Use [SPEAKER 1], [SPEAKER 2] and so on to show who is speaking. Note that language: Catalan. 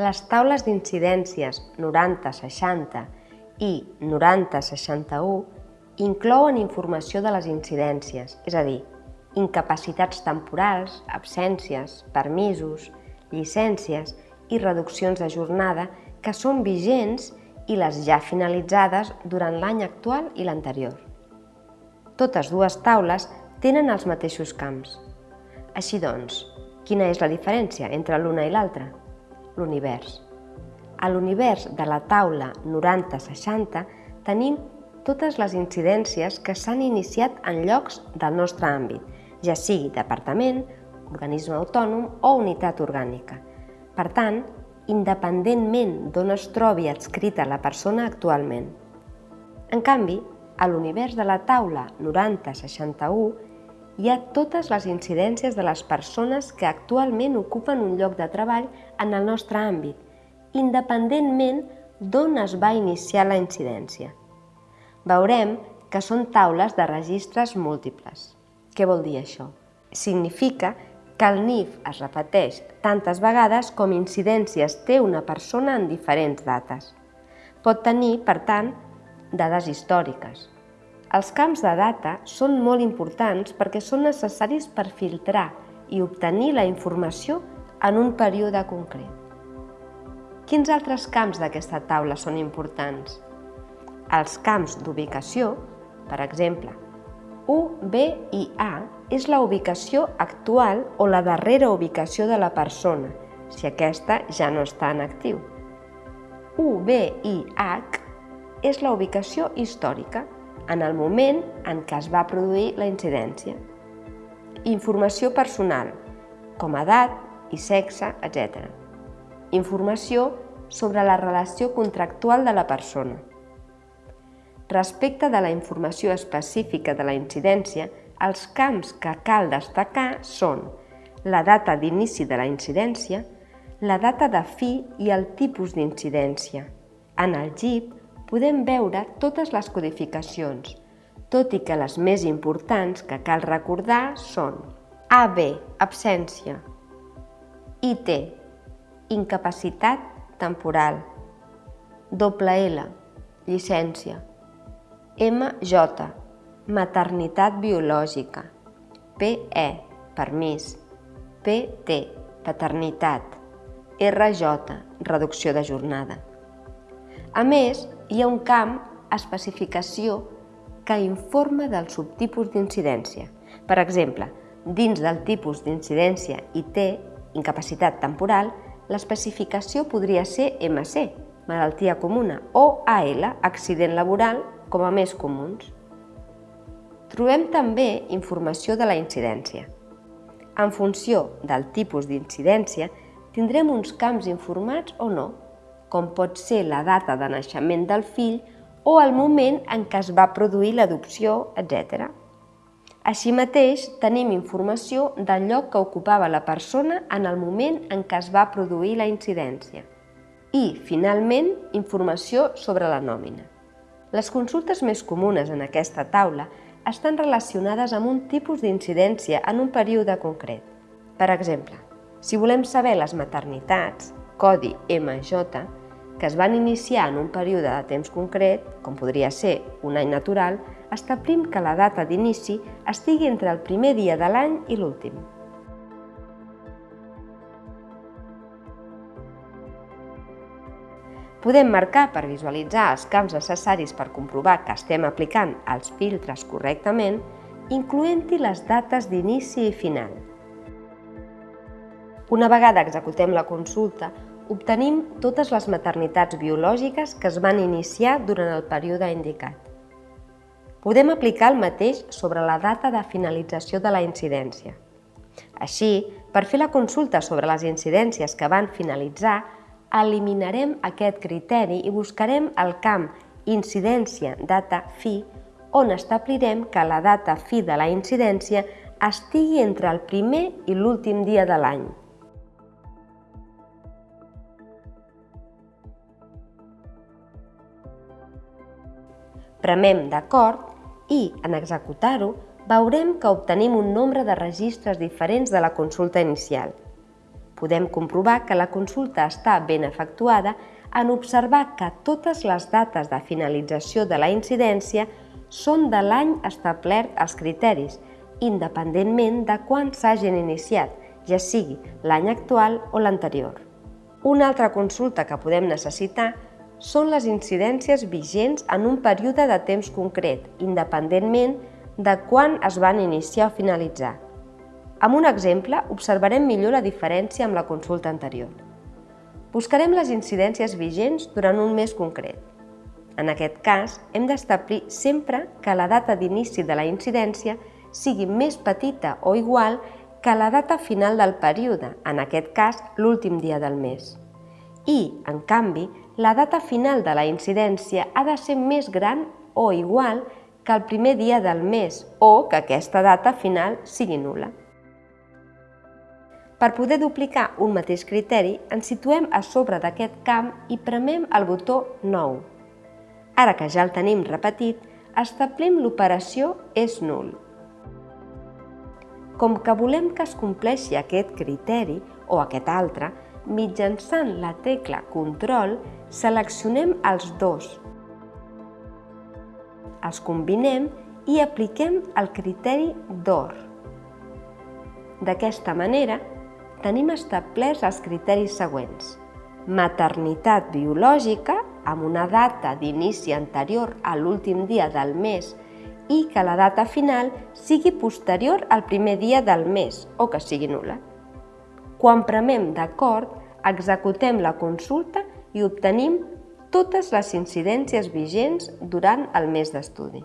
[SPEAKER 1] Les taules d'incidències 90-60 i 90-61 inclouen informació de les incidències, és a dir, incapacitats temporals, absències, permisos, llicències i reduccions de jornada que són vigents i les ja finalitzades durant l'any actual i l'anterior. Totes dues taules tenen els mateixos camps. Així doncs, quina és la diferència entre l'una i l'altra? L'univers. A l'univers de la taula 90-60 tenim totes les incidències que s'han iniciat en llocs del nostre àmbit, ja sigui departament, organisme autònom o unitat orgànica. Per tant, independentment d'on es trobi adscrita la persona actualment. En canvi, a l'univers de la taula 9061 hi ha totes les incidències de les persones que actualment ocupen un lloc de treball en el nostre àmbit, independentment d'on es va iniciar la incidència. Veurem que són taules de registres múltiples. Què vol dir això? Significa que el NIF es repeteix tantes vegades com incidències té una persona en diferents dates. Pot tenir, per tant, dades històriques. Els camps de data són molt importants perquè són necessaris per filtrar i obtenir la informació en un període concret. Quins altres camps d'aquesta taula són importants? Els camps d'ubicació, per exemple, U, B i A és la ubicació actual o la darrera ubicació de la persona, si aquesta ja no està en actiu. U, B i H és la ubicació històrica, en el moment en què es va produir la incidència. Informació personal, com edat i sexe, etc. Informació sobre la relació contractual de la persona. Respecte de la informació específica de la incidència, els camps que cal destacar són la data d'inici de la incidència, la data de fi i el tipus d'incidència. En el GIP podem veure totes les codificacions, tot i que les més importants que cal recordar són AB, absència, IT, incapacitat temporal, doble L, llicència, MJ, maternitat biològica, PE, permís, PT, paternitat, RJ, reducció de jornada. A més, hi ha un camp especificació que informa del subtipus d'incidència. Per exemple, dins del tipus d'incidència IT, incapacitat temporal, l'especificació podria ser MC, malaltia comuna, o AL, accident laboral, com a més comuns. Trobem també informació de la incidència. En funció del tipus d'incidència, tindrem uns camps informats o no, com pot ser la data de naixement del fill o el moment en què es va produir l'adopció, etc. Així mateix, tenim informació del lloc que ocupava la persona en el moment en què es va produir la incidència. I, finalment, informació sobre la nòmina. Les consultes més comunes en aquesta taula estan relacionades amb un tipus d'incidència en un període concret. Per exemple, si volem saber les maternitats, codi MJ, que es van iniciar en un període de temps concret, com podria ser un any natural, establim que la data d'inici estigui entre el primer dia de l'any i l'últim. Podem marcar per visualitzar els camps necessaris per comprovar que estem aplicant els filtres correctament, incloent-hi les dates d'inici i final. Una vegada executem la consulta, obtenim totes les maternitats biològiques que es van iniciar durant el període indicat. Podem aplicar el mateix sobre la data de finalització de la incidència. Així, per fer la consulta sobre les incidències que van finalitzar, eliminarem aquest criteri i buscarem el camp incidència data fi on establirem que la data fi de la incidència estigui entre el primer i l'últim dia de l'any. Premem d'acord i, en executar-ho, veurem que obtenim un nombre de registres diferents de la consulta inicial – Podem comprovar que la consulta està ben efectuada en observar que totes les dates de finalització de la incidència són de l'any establert als criteris, independentment de quan s'hagin iniciat, ja sigui l'any actual o l'anterior. Una altra consulta que podem necessitar són les incidències vigents en un període de temps concret, independentment de quan es van iniciar o finalitzar. Amb un exemple, observarem millor la diferència amb la consulta anterior. Buscarem les incidències vigents durant un mes concret. En aquest cas, hem d'establir sempre que la data d'inici de la incidència sigui més petita o igual que la data final del període, en aquest cas l'últim dia del mes. I, en canvi, la data final de la incidència ha de ser més gran o igual que el primer dia del mes o que aquesta data final sigui nula. Per poder duplicar un mateix criteri, ens situem a sobre d'aquest camp i premem el botó Nou. Ara que ja el tenim repetit, establim l'operació és nul. Com que volem que es compleixi aquest criteri o aquest altre, mitjançant la tecla Control seleccionem els dos. Els combinem i apliquem el criteri d'or. D'aquesta manera, tenim establerts els criteris següents. Maternitat biològica, amb una data d'inici anterior a l'últim dia del mes i que la data final sigui posterior al primer dia del mes o que sigui nula. Quan premem d'acord, executem la consulta i obtenim totes les incidències vigents durant el mes d'estudi.